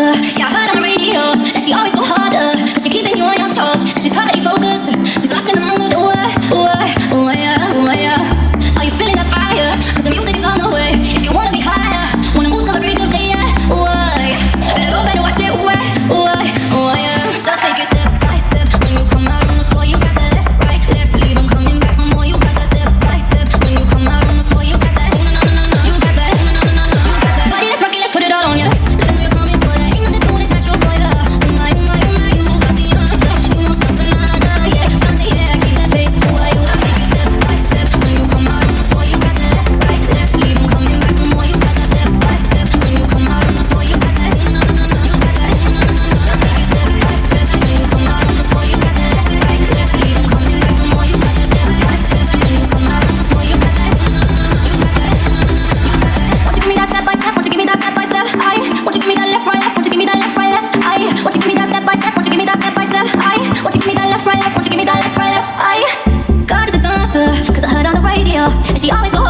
Yeah, I heard on the radio that she always. up. And she always goes.